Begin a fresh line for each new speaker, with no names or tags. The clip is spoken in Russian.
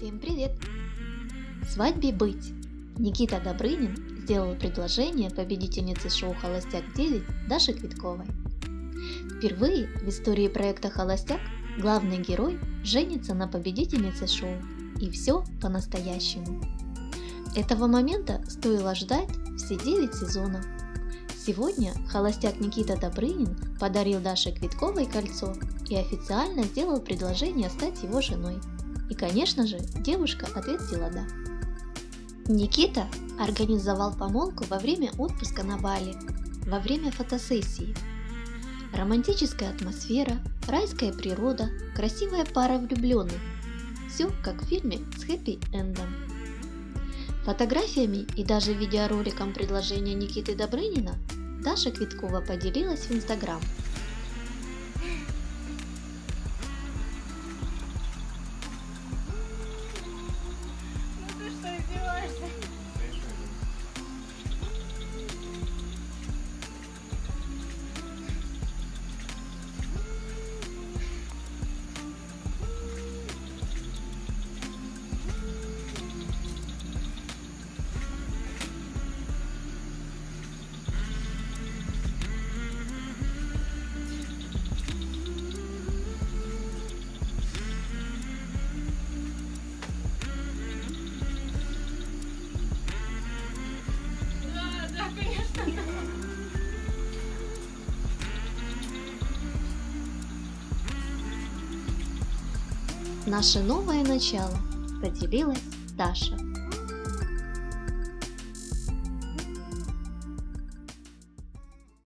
Всем привет! Свадьбе быть! Никита Добрынин сделал предложение победительнице шоу «Холостяк-9» Даше Квитковой. Впервые в истории проекта «Холостяк» главный герой женится на победительнице шоу. И все по-настоящему. Этого момента стоило ждать все 9 сезонов. Сегодня холостяк Никита Добрынин подарил Даше Квитковой кольцо и официально сделал предложение стать его женой. И, конечно же, девушка ответила «да». Никита организовал помолвку во время отпуска на Бали, во время фотосессии. Романтическая атмосфера, райская природа, красивая пара влюбленных. Все как в фильме с хэппи-эндом. Фотографиями и даже видеороликом предложения Никиты Добрынина Даша Квиткова поделилась в Инстаграм – Наше новое начало поделилась Даша.